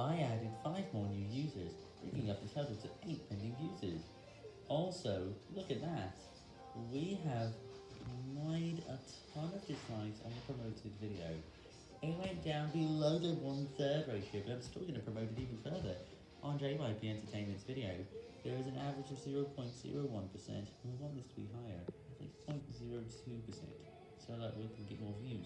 I added 5 more new users, bringing up the total to 8 pending users. Also, look at that, we have made a ton of dislikes on the promoted video. It went down below the one-third ratio, but I'm still going to promote it even further. On JYP Entertainment's video, there is an average of 0.01%, and we want this to be higher, at least 0.02%, so that we can get more views.